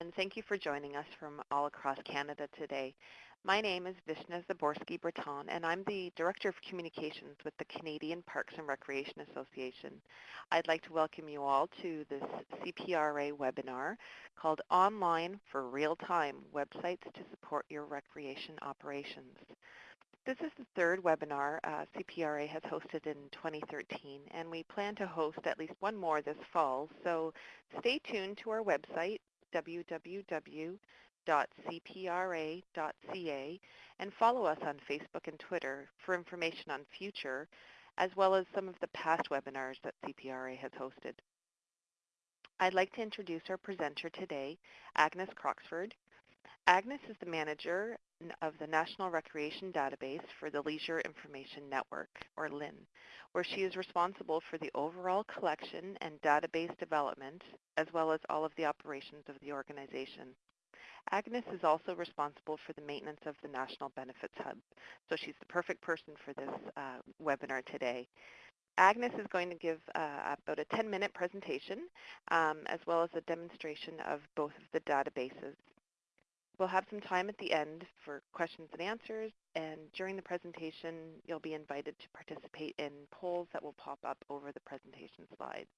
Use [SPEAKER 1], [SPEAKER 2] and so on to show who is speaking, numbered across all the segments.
[SPEAKER 1] and thank you for joining us from all across Canada today. My name is Vishna Zaborski-Breton, and I'm the Director of Communications with the Canadian Parks and Recreation Association. I'd like to welcome you all to this CPRA webinar called Online for Real-Time Websites to Support Your Recreation Operations. This is the third webinar uh, CPRA has hosted in 2013, and we plan to host at least one more this fall, so stay tuned to our website, www.cpra.ca and follow us on Facebook and Twitter for information on future, as well as some of the past webinars that CPRA has hosted. I'd like to introduce our presenter today, Agnes Croxford. Agnes is the manager of the National Recreation Database for the Leisure Information Network, or LIN, where she is responsible for the overall collection and database development, as well as all of the operations of the organization. Agnes is also responsible for the maintenance of the National Benefits Hub, so she's the perfect person for this uh, webinar today. Agnes is going to give uh, about a 10-minute presentation, um, as well as a demonstration of both of the databases. We'll have some time at the end for questions and answers, and during the presentation, you'll be invited to participate in polls that will pop up over the presentation slides.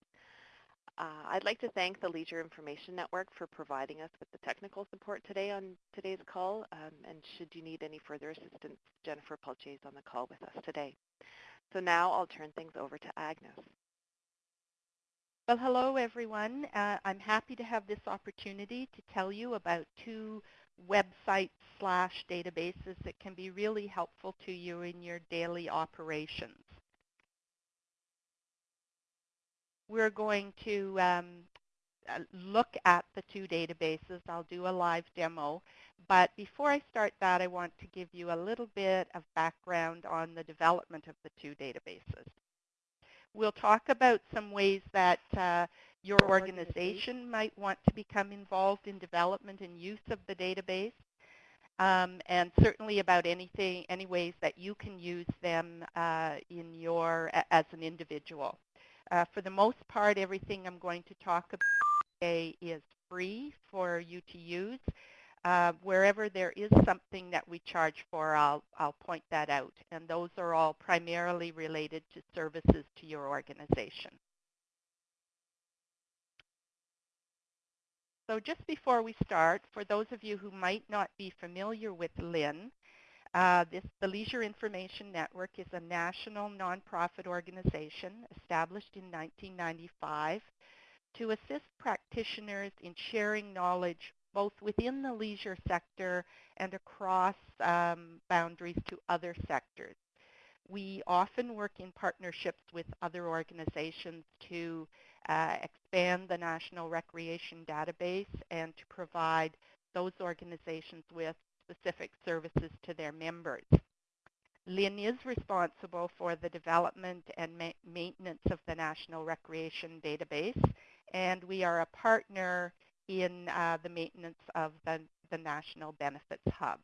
[SPEAKER 1] Uh, I'd like to thank the Leisure Information Network for providing us with the technical support today on today's call. Um, and should you need any further assistance, Jennifer Pelche is on the call with us today. So now I'll turn things over to Agnes.
[SPEAKER 2] Well, hello everyone. Uh, I'm happy to have this opportunity to tell you about two websites slash databases that can be really helpful to you in your daily operations. we're going to um, uh, look at the two databases. I'll do a live demo. But before I start that, I want to give you a little bit of background on the development of the two databases. We'll talk about some ways that uh, your organization might want to become involved in development and use of the database. Um, and certainly about anything, any ways that you can use them uh, in your, as an individual. Uh, for the most part, everything I'm going to talk about today is free for you to use. Uh, wherever there is something that we charge for, I'll, I'll point that out. And those are all primarily related to services to your organization. So just before we start, for those of you who might not be familiar with LIN, uh, this, the Leisure Information Network is a national nonprofit organization established in 1995 to assist practitioners in sharing knowledge both within the leisure sector and across um, boundaries to other sectors. We often work in partnerships with other organizations to uh, expand the National Recreation Database and to provide those organizations with specific services to their members. LIN is responsible for the development and ma maintenance of the National Recreation Database, and we are a partner in uh, the maintenance of the, the National Benefits Hub.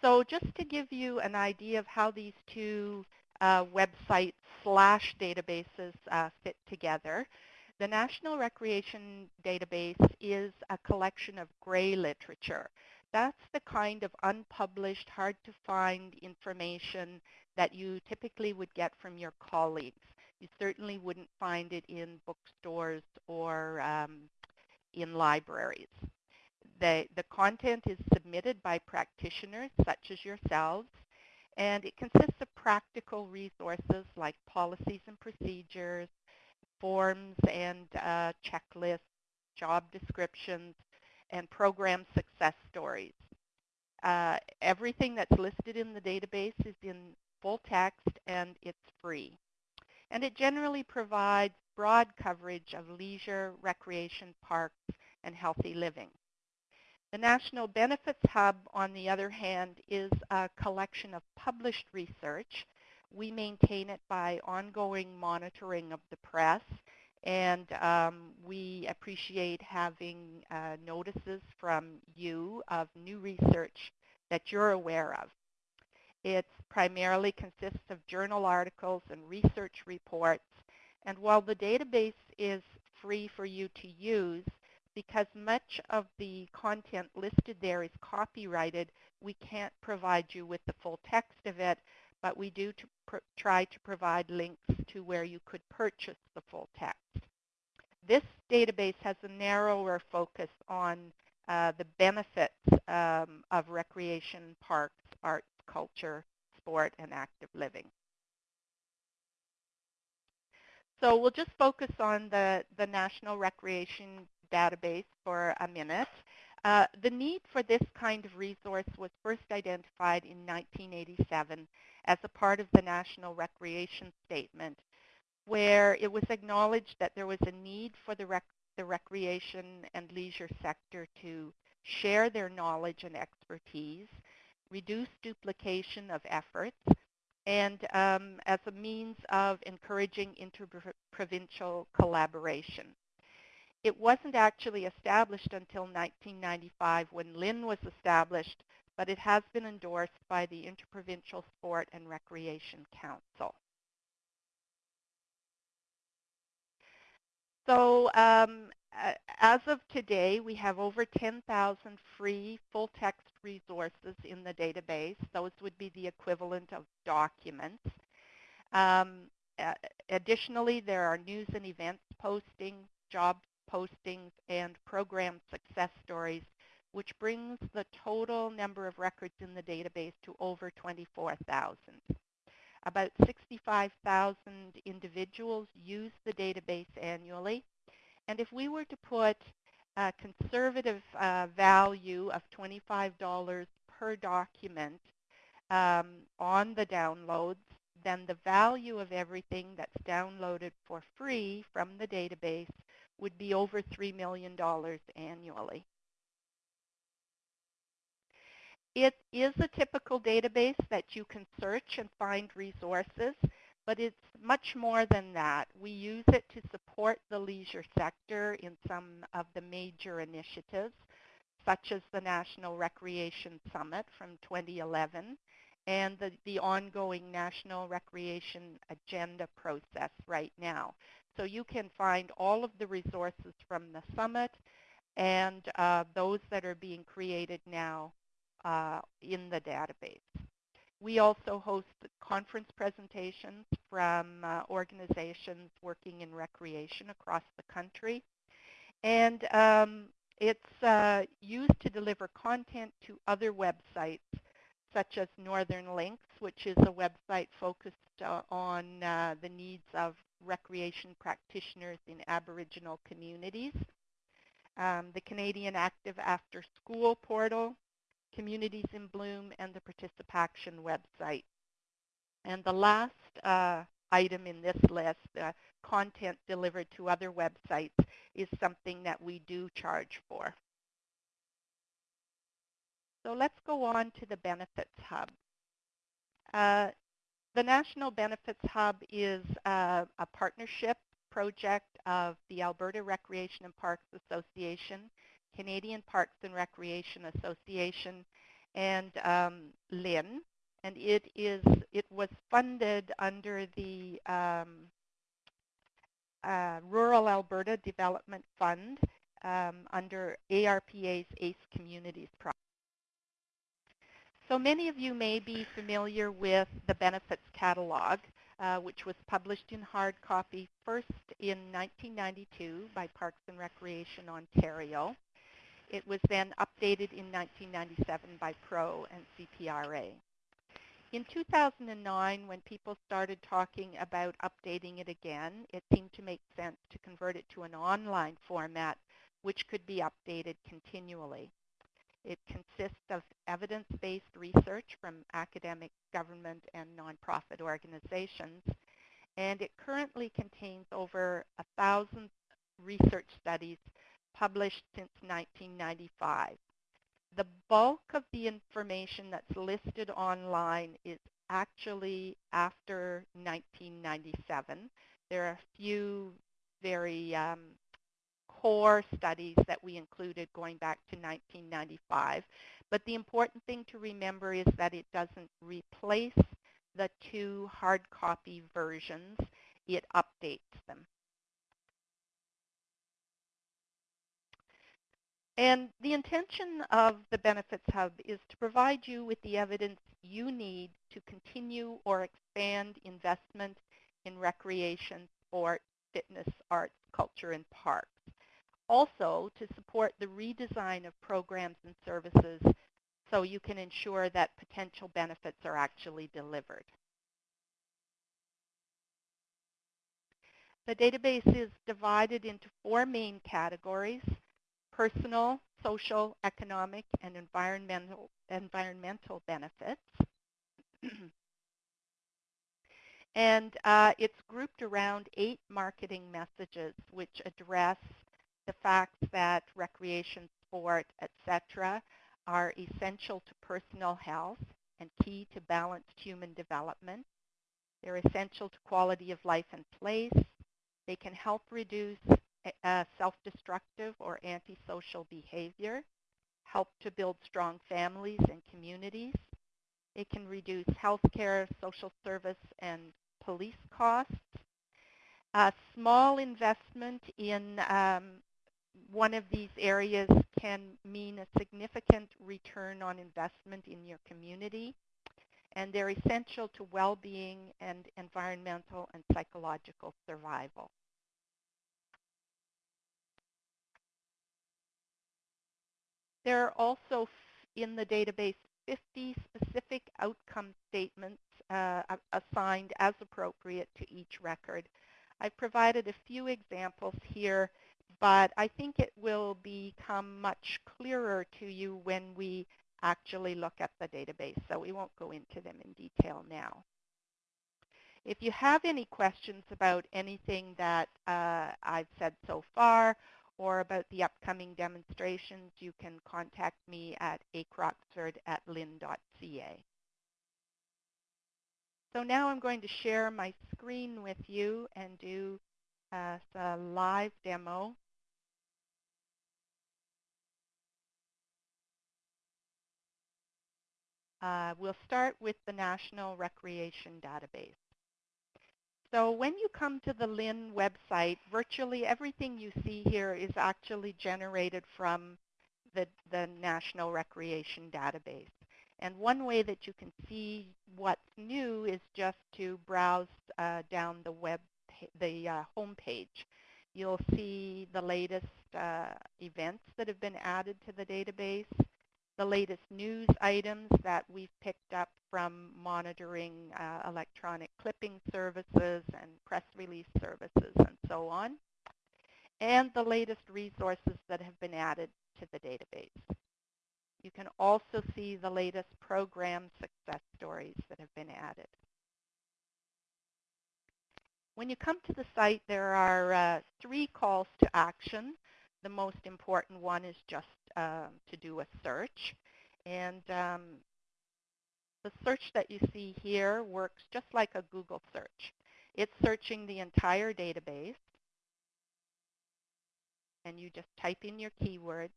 [SPEAKER 2] So just to give you an idea of how these two uh, websites slash databases uh, fit together, the National Recreation Database is a collection of gray literature. That's the kind of unpublished, hard-to-find information that you typically would get from your colleagues. You certainly wouldn't find it in bookstores or um, in libraries. The, the content is submitted by practitioners such as yourselves, and it consists of practical resources like policies and procedures, forms and uh, checklists, job descriptions, and program success stories. Uh, everything that's listed in the database is in full text and it's free. And it generally provides broad coverage of leisure, recreation, parks, and healthy living. The National Benefits Hub, on the other hand, is a collection of published research we maintain it by ongoing monitoring of the press and um, we appreciate having uh, notices from you of new research that you're aware of. It primarily consists of journal articles and research reports. And while the database is free for you to use, because much of the content listed there is copyrighted, we can't provide you with the full text of it, but we do to try to provide links to where you could purchase the full text. This database has a narrower focus on uh, the benefits um, of recreation, parks, arts, culture, sport, and active living. So we'll just focus on the, the National Recreation Database for a minute. Uh, the need for this kind of resource was first identified in 1987 as a part of the National Recreation Statement, where it was acknowledged that there was a need for the, rec the recreation and leisure sector to share their knowledge and expertise, reduce duplication of efforts, and um, as a means of encouraging interprovincial collaboration. It wasn't actually established until 1995 when LIN was established, but it has been endorsed by the Interprovincial Sport and Recreation Council. So um, as of today, we have over 10,000 free full-text resources in the database. Those would be the equivalent of documents. Um, additionally, there are news and events postings, job postings, and program success stories, which brings the total number of records in the database to over 24,000. About 65,000 individuals use the database annually. And if we were to put a conservative uh, value of $25 per document um, on the downloads, then the value of everything that's downloaded for free from the database would be over $3 million annually. It is a typical database that you can search and find resources, but it's much more than that. We use it to support the leisure sector in some of the major initiatives, such as the National Recreation Summit from 2011 and the, the ongoing National Recreation Agenda process right now. So you can find all of the resources from the summit and uh, those that are being created now uh, in the database. We also host conference presentations from uh, organizations working in recreation across the country. And um, it's uh, used to deliver content to other websites such as Northern Links, which is a website focused uh, on uh, the needs of recreation practitioners in Aboriginal communities. Um, the Canadian Active After School portal, Communities in Bloom, and the Participaction website. And the last uh, item in this list, uh, content delivered to other websites, is something that we do charge for. So let's go on to the Benefits Hub. Uh, the National Benefits Hub is uh, a partnership project of the Alberta Recreation and Parks Association, Canadian Parks and Recreation Association, and um, LIN. And it is it was funded under the um, uh, Rural Alberta Development Fund um, under ARPA's ACE Communities project. So many of you may be familiar with the benefits catalog, uh, which was published in hard copy first in 1992 by Parks and Recreation Ontario. It was then updated in 1997 by PRO and CPRA. In 2009, when people started talking about updating it again, it seemed to make sense to convert it to an online format which could be updated continually. It consists of evidence-based research from academic, government, and nonprofit organizations. And it currently contains over a thousand research studies published since 1995. The bulk of the information that's listed online is actually after 1997. There are a few very um, core studies that we included going back to 1995. But the important thing to remember is that it doesn't replace the two hard copy versions. It updates them. And the intention of the Benefits Hub is to provide you with the evidence you need to continue or expand investment in recreation, sport, fitness, arts, culture, and parks. Also, to support the redesign of programs and services so you can ensure that potential benefits are actually delivered. The database is divided into four main categories, personal, social, economic, and environmental, environmental benefits. and uh, it's grouped around eight marketing messages which address the fact that recreation, sport, etc. are essential to personal health and key to balanced human development. They're essential to quality of life and place. They can help reduce uh, self-destructive or antisocial behavior, help to build strong families and communities. It can reduce healthcare, social service, and police costs. A small investment in um, one of these areas can mean a significant return on investment in your community. And they're essential to well-being and environmental and psychological survival. There are also in the database 50 specific outcome statements uh, assigned as appropriate to each record. I've provided a few examples here, but I think it will become much clearer to you when we actually look at the database, so we won't go into them in detail now. If you have any questions about anything that uh, I've said so far or about the upcoming demonstrations, you can contact me at acroxford at lin.ca. So now I'm going to share my screen with you and do uh, a live demo. Uh, we'll start with the National Recreation Database. So when you come to the LIN website, virtually everything you see here is actually generated from the, the National Recreation Database. And one way that you can see what's new is just to browse uh, down the web, the uh, home page. You'll see the latest uh, events that have been added to the database, the latest news items that we've picked up from monitoring uh, electronic clipping services and press release services and so on, and the latest resources that have been added to the database. You can also see the latest program success stories that have been added. When you come to the site, there are uh, three calls to action. The most important one is just um, to do a search. And um, the search that you see here works just like a Google search. It's searching the entire database. And you just type in your keywords.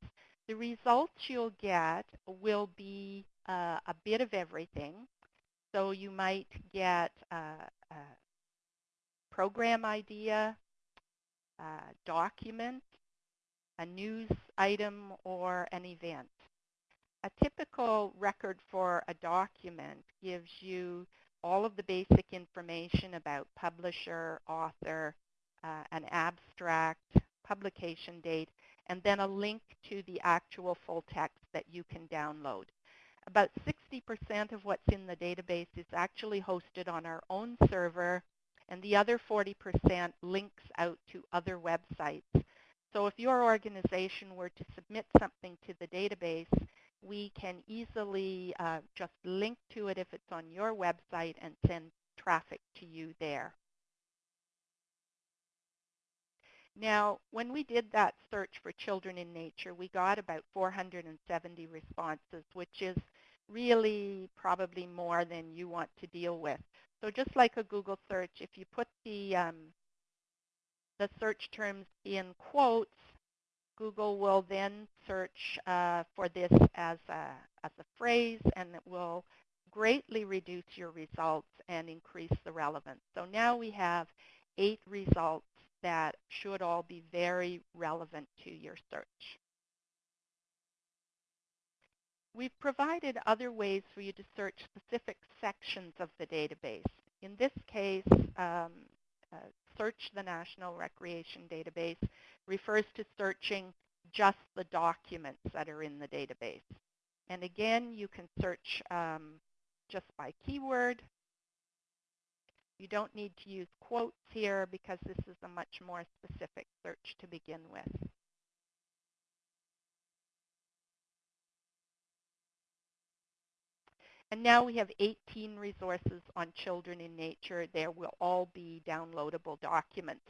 [SPEAKER 2] The results you'll get will be uh, a bit of everything. So you might get a, a program idea, a document, a news item, or an event. A typical record for a document gives you all of the basic information about publisher, author, uh, an abstract, publication date, and then a link to the actual full text that you can download. About 60% of what's in the database is actually hosted on our own server, and the other 40% links out to other websites so if your organization were to submit something to the database, we can easily uh, just link to it if it's on your website and send traffic to you there. Now, when we did that search for children in nature, we got about 470 responses, which is really probably more than you want to deal with. So just like a Google search, if you put the um, the search terms in quotes, Google will then search uh, for this as a, as a phrase and it will greatly reduce your results and increase the relevance. So now we have eight results that should all be very relevant to your search. We've provided other ways for you to search specific sections of the database. In this case, um, Search the National Recreation Database refers to searching just the documents that are in the database. And again, you can search um, just by keyword. You don't need to use quotes here because this is a much more specific search to begin with. And now we have 18 resources on children in nature. There will all be downloadable documents.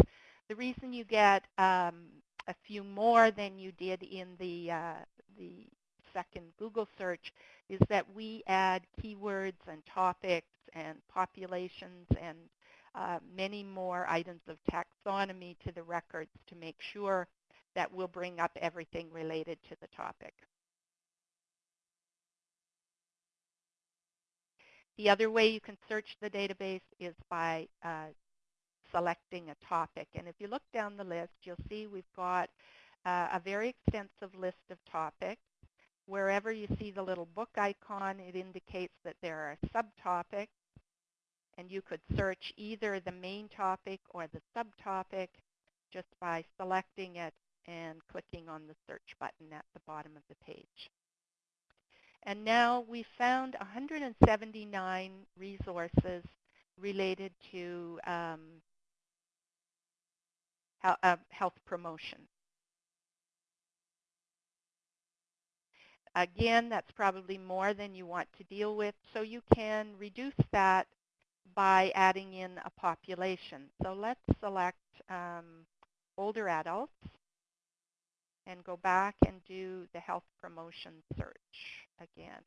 [SPEAKER 2] The reason you get um, a few more than you did in the, uh, the second Google search is that we add keywords and topics and populations and uh, many more items of taxonomy to the records to make sure that we'll bring up everything related to the topic. The other way you can search the database is by uh, selecting a topic. And if you look down the list, you'll see we've got uh, a very extensive list of topics. Wherever you see the little book icon, it indicates that there are subtopics. And you could search either the main topic or the subtopic just by selecting it and clicking on the search button at the bottom of the page. And now we found 179 resources related to um, uh, health promotion. Again, that's probably more than you want to deal with, so you can reduce that by adding in a population. So let's select um, older adults and go back and do the health promotion search again.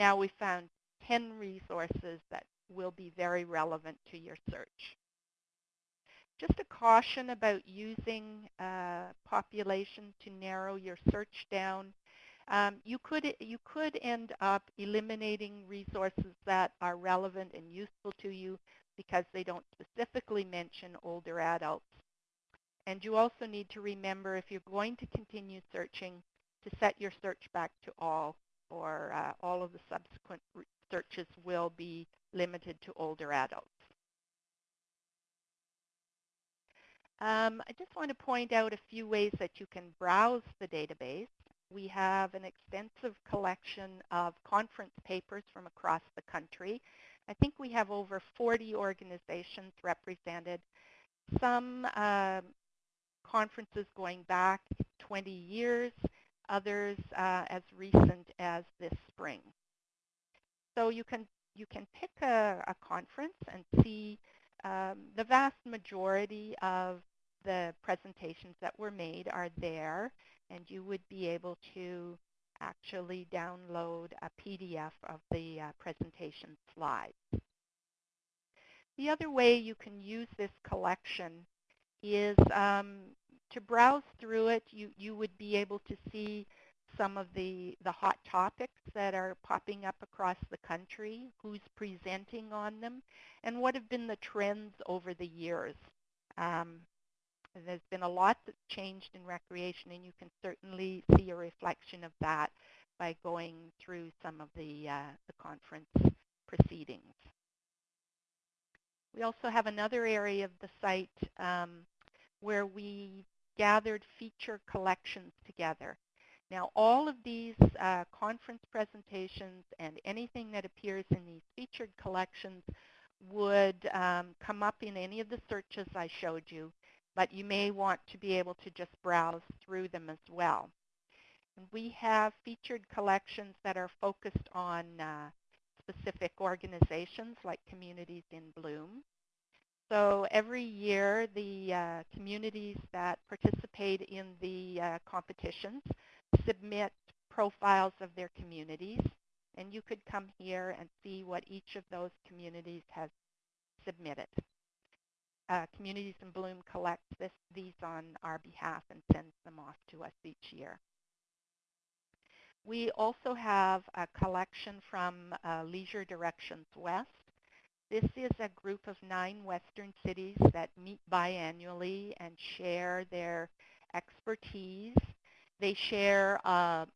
[SPEAKER 2] Now we found 10 resources that will be very relevant to your search. Just a caution about using uh, population to narrow your search down. Um, you could you could end up eliminating resources that are relevant and useful to you because they don't specifically mention older adults. And you also need to remember if you're going to continue searching to set your search back to all or uh, all of the subsequent searches will be limited to older adults. Um, I just want to point out a few ways that you can browse the database. We have an extensive collection of conference papers from across the country I think we have over 40 organizations represented. Some uh, conferences going back 20 years, others uh, as recent as this spring. So you can you can pick a, a conference and see um, the vast majority of the presentations that were made are there, and you would be able to actually download a PDF of the uh, presentation slides. The other way you can use this collection is um, to browse through it. You, you would be able to see some of the, the hot topics that are popping up across the country, who's presenting on them, and what have been the trends over the years. Um, there's been a lot that's changed in recreation, and you can certainly see a reflection of that by going through some of the, uh, the conference proceedings. We also have another area of the site um, where we gathered feature collections together. Now, all of these uh, conference presentations and anything that appears in these featured collections would um, come up in any of the searches I showed you but you may want to be able to just browse through them as well. And we have featured collections that are focused on uh, specific organizations like Communities in Bloom. So every year, the uh, communities that participate in the uh, competitions submit profiles of their communities. And you could come here and see what each of those communities has submitted uh, Communities in Bloom collects this, these on our behalf and sends them off to us each year. We also have a collection from uh, Leisure Directions West. This is a group of nine western cities that meet biannually and share their expertise. They share uh,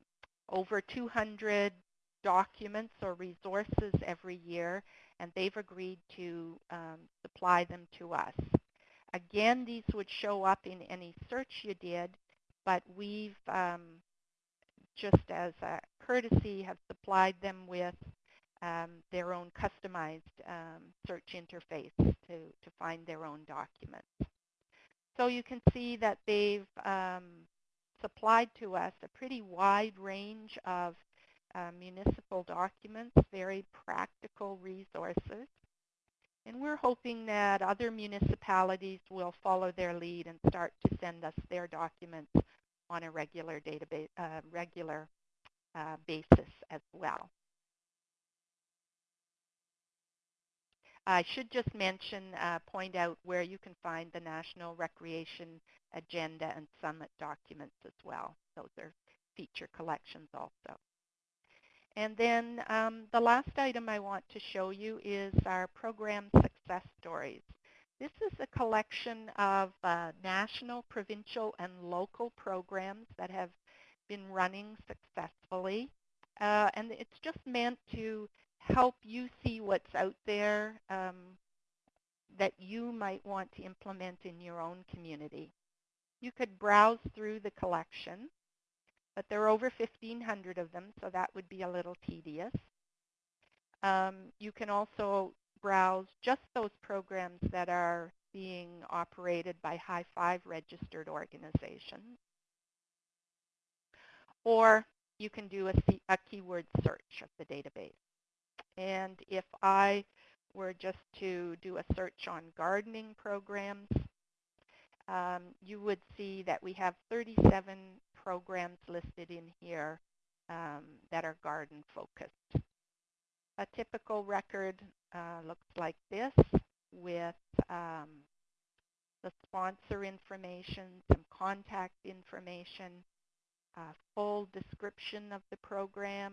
[SPEAKER 2] over 200 documents or resources every year, and they've agreed to um, supply them to us. Again, these would show up in any search you did, but we've, um, just as a courtesy, have supplied them with um, their own customized um, search interface to, to find their own documents. So you can see that they've um, supplied to us a pretty wide range of uh, municipal documents, very practical resources. And we're hoping that other municipalities will follow their lead and start to send us their documents on a regular database, uh, regular uh, basis as well. I should just mention, uh, point out where you can find the National Recreation Agenda and Summit documents as well. Those are feature collections also. And then um, the last item I want to show you is our program success stories. This is a collection of uh, national, provincial, and local programs that have been running successfully. Uh, and it's just meant to help you see what's out there um, that you might want to implement in your own community. You could browse through the collection, but there are over 1,500 of them, so that would be a little tedious. Um, you can also browse just those programs that are being operated by High Five registered organizations. Or you can do a, a keyword search of the database. And if I were just to do a search on gardening programs, um, you would see that we have 37 programs listed in here um, that are garden focused. A typical record uh, looks like this with um, the sponsor information, some contact information, a full description of the program,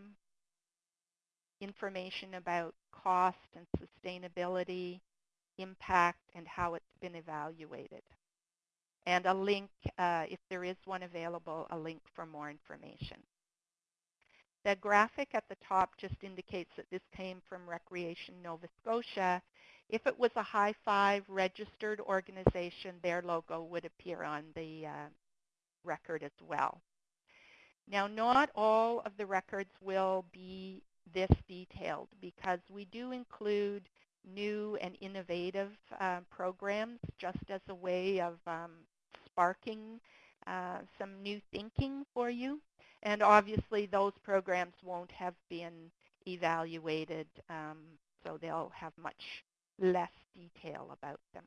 [SPEAKER 2] information about cost and sustainability, impact, and how it's been evaluated. And a link, uh, if there is one available, a link for more information. The graphic at the top just indicates that this came from Recreation Nova Scotia. If it was a high five registered organization, their logo would appear on the uh, record as well. Now, not all of the records will be this detailed because we do include new and innovative uh, programs just as a way of um, sparking uh, some new thinking for you. And obviously those programs won't have been evaluated, um, so they'll have much less detail about them.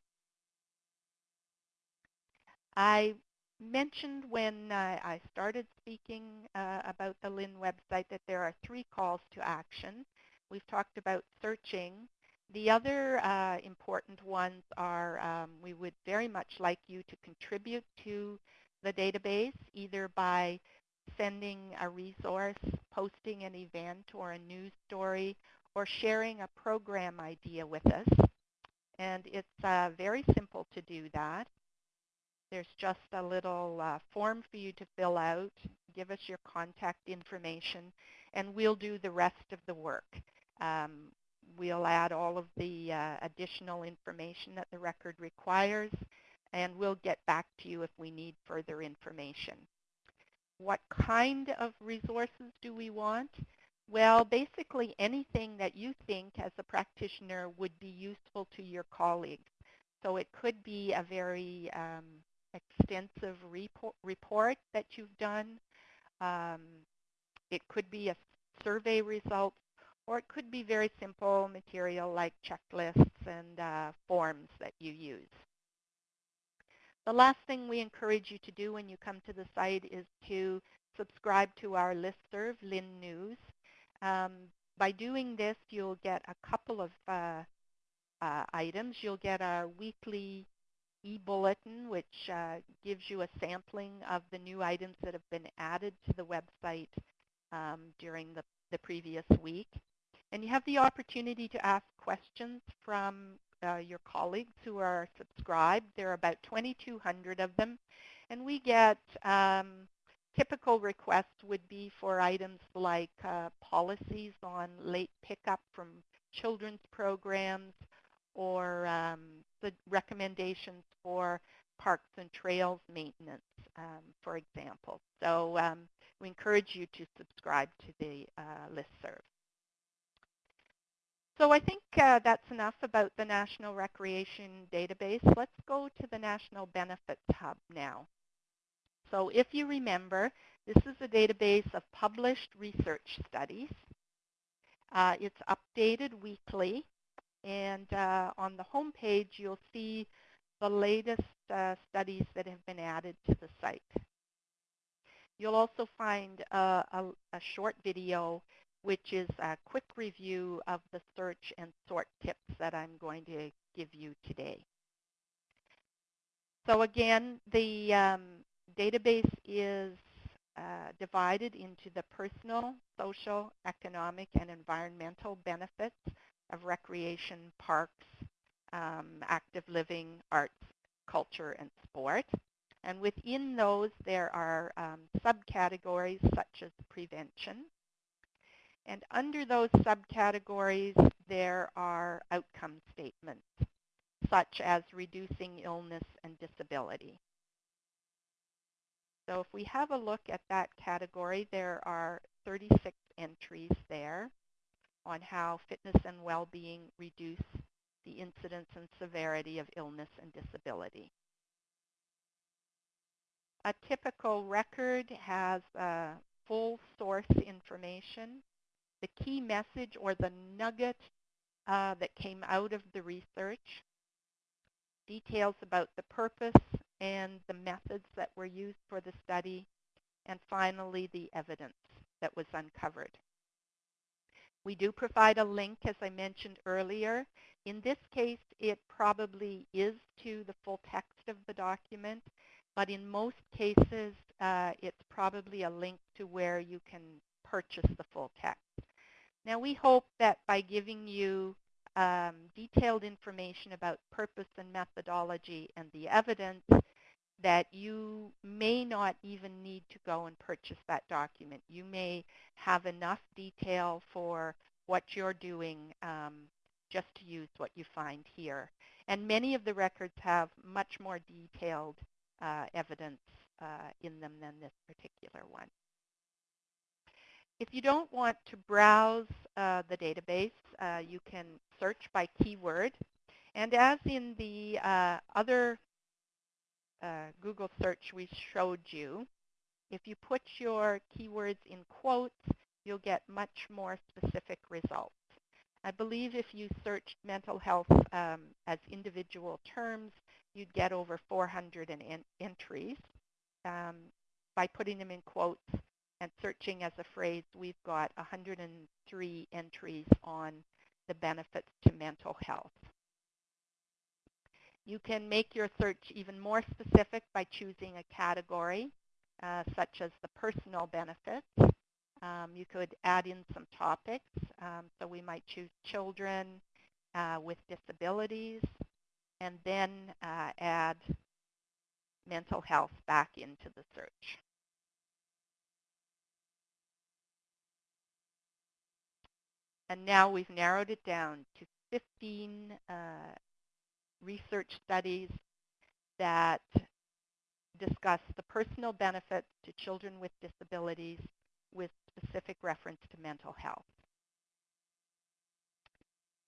[SPEAKER 2] I mentioned when uh, I started speaking uh, about the LIN website that there are three calls to action. We've talked about searching. The other uh, important ones are um, we would very much like you to contribute to the database either by sending a resource, posting an event or a news story, or sharing a program idea with us. And it's uh, very simple to do that. There's just a little uh, form for you to fill out. Give us your contact information, and we'll do the rest of the work. Um, we'll add all of the uh, additional information that the record requires, and we'll get back to you if we need further information. What kind of resources do we want? Well, basically anything that you think as a practitioner would be useful to your colleagues. So it could be a very um, extensive report, report that you've done. Um, it could be a survey result, or it could be very simple material like checklists and uh, forms that you use. The last thing we encourage you to do when you come to the site is to subscribe to our listserv, Lin News. Um, by doing this, you'll get a couple of uh, uh, items. You'll get our weekly e-bulletin, which uh, gives you a sampling of the new items that have been added to the website um, during the, the previous week. And you have the opportunity to ask questions from uh, your colleagues who are subscribed. There are about 2,200 of them. And we get um, typical requests would be for items like uh, policies on late pickup from children's programs or um, the recommendations for parks and trails maintenance, um, for example. So um, we encourage you to subscribe to the uh, listserv. So I think uh, that's enough about the National Recreation Database. Let's go to the National Benefits Hub now. So if you remember, this is a database of published research studies. Uh, it's updated weekly, and uh, on the home page you'll see the latest uh, studies that have been added to the site. You'll also find a, a, a short video which is a quick review of the search and sort tips that I'm going to give you today. So again, the um, database is uh, divided into the personal, social, economic, and environmental benefits of recreation, parks, um, active living, arts, culture, and sport. And within those, there are um, subcategories such as prevention. And under those subcategories, there are outcome statements, such as reducing illness and disability. So if we have a look at that category, there are 36 entries there on how fitness and well-being reduce the incidence and severity of illness and disability. A typical record has uh, full source information. The key message or the nugget uh, that came out of the research, details about the purpose and the methods that were used for the study, and finally the evidence that was uncovered. We do provide a link, as I mentioned earlier. In this case, it probably is to the full text of the document, but in most cases, uh, it's probably a link to where you can purchase the full text. Now, we hope that by giving you um, detailed information about purpose and methodology and the evidence that you may not even need to go and purchase that document. You may have enough detail for what you're doing um, just to use what you find here. And many of the records have much more detailed uh, evidence uh, in them than this particular one. If you don't want to browse uh, the database, uh, you can search by keyword. And as in the uh, other uh, Google search we showed you, if you put your keywords in quotes, you'll get much more specific results. I believe if you searched mental health um, as individual terms, you'd get over 400 en entries. Um, by putting them in quotes, and searching as a phrase, we've got 103 entries on the benefits to mental health. You can make your search even more specific by choosing a category, uh, such as the personal benefits. Um, you could add in some topics. Um, so we might choose children uh, with disabilities, and then uh, add mental health back into the search. And now we've narrowed it down to 15 uh, research studies that discuss the personal benefits to children with disabilities with specific reference to mental health.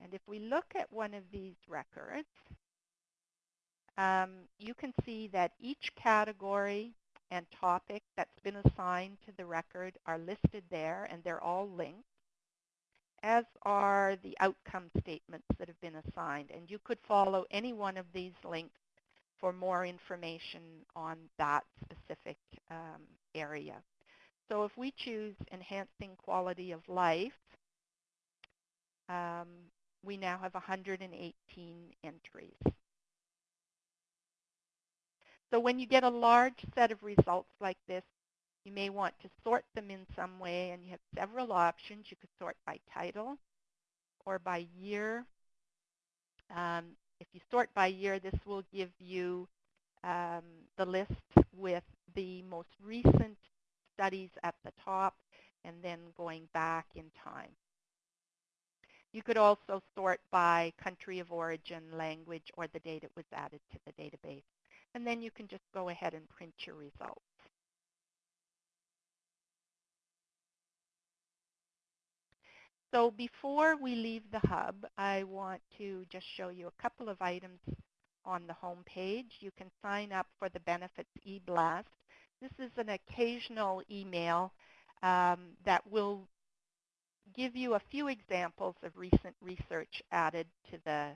[SPEAKER 2] And if we look at one of these records, um, you can see that each category and topic that's been assigned to the record are listed there, and they're all linked as are the outcome statements that have been assigned. And you could follow any one of these links for more information on that specific um, area. So if we choose enhancing quality of life, um, we now have 118 entries. So when you get a large set of results like this, you may want to sort them in some way, and you have several options. You could sort by title, or by year. Um, if you sort by year, this will give you um, the list with the most recent studies at the top and then going back in time. You could also sort by country of origin, language, or the date it was added to the database. And then you can just go ahead and print your results. So before we leave the hub, I want to just show you a couple of items on the home page. You can sign up for the benefits e-blast. This is an occasional email um, that will give you a few examples of recent research added to the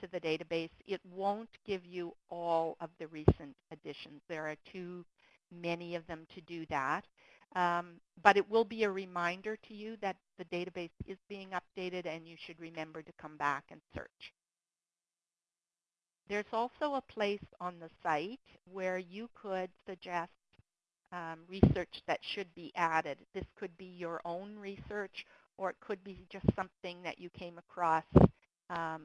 [SPEAKER 2] to the database. It won't give you all of the recent additions. There are too many of them to do that. Um, but it will be a reminder to you that the database is being updated and you should remember to come back and search. There's also a place on the site where you could suggest um, research that should be added. This could be your own research or it could be just something that you came across um,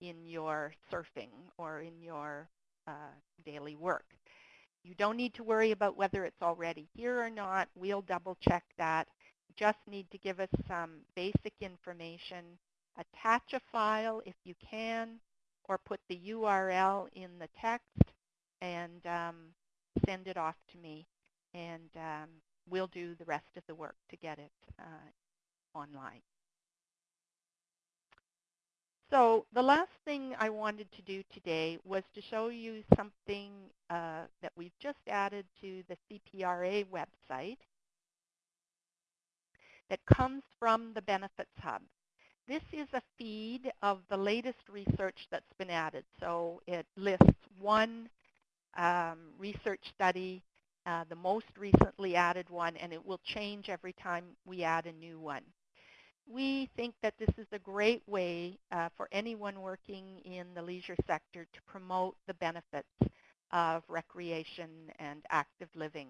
[SPEAKER 2] in your surfing or in your uh, daily work. You don't need to worry about whether it's already here or not. We'll double check that. You just need to give us some basic information. Attach a file if you can or put the URL in the text and um, send it off to me. And um, we'll do the rest of the work to get it uh, online. So the last thing I wanted to do today was to show you something uh, that we've just added to the CPRA website that comes from the Benefits Hub. This is a feed of the latest research that's been added. So it lists one um, research study, uh, the most recently added one, and it will change every time we add a new one we think that this is a great way uh, for anyone working in the leisure sector to promote the benefits of recreation and active living.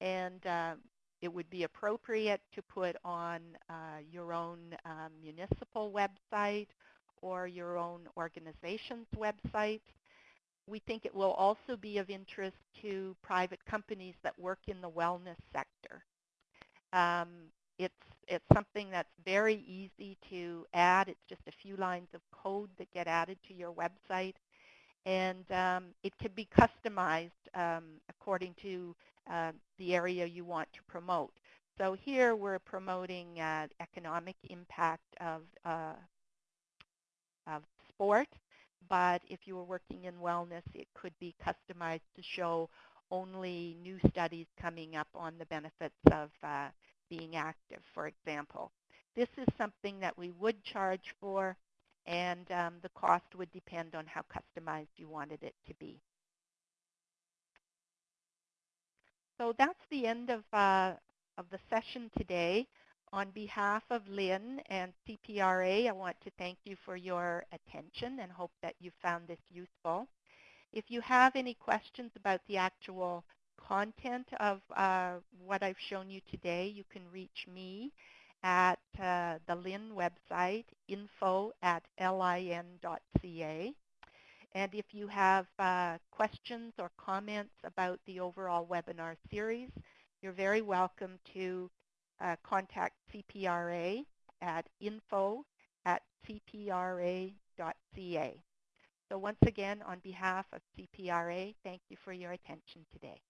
[SPEAKER 2] And uh, it would be appropriate to put on uh, your own um, municipal website or your own organization's website. We think it will also be of interest to private companies that work in the wellness sector. Um, it's, it's something that's very easy to add. It's just a few lines of code that get added to your website. And um, it can be customized um, according to uh, the area you want to promote. So here we're promoting uh, economic impact of, uh, of sport, but if you were working in wellness, it could be customized to show only new studies coming up on the benefits of uh, being active, for example. This is something that we would charge for, and um, the cost would depend on how customized you wanted it to be. So that's the end of, uh, of the session today. On behalf of LIN and CPRA, I want to thank you for your attention and hope that you found this useful. If you have any questions about the actual content of uh, what I've shown you today, you can reach me at uh, the LIN website, info at lin.ca. And if you have uh, questions or comments about the overall webinar series, you're very welcome to uh, contact CPRA at info at cpra.ca. So once again, on behalf of CPRA, thank you for your attention today.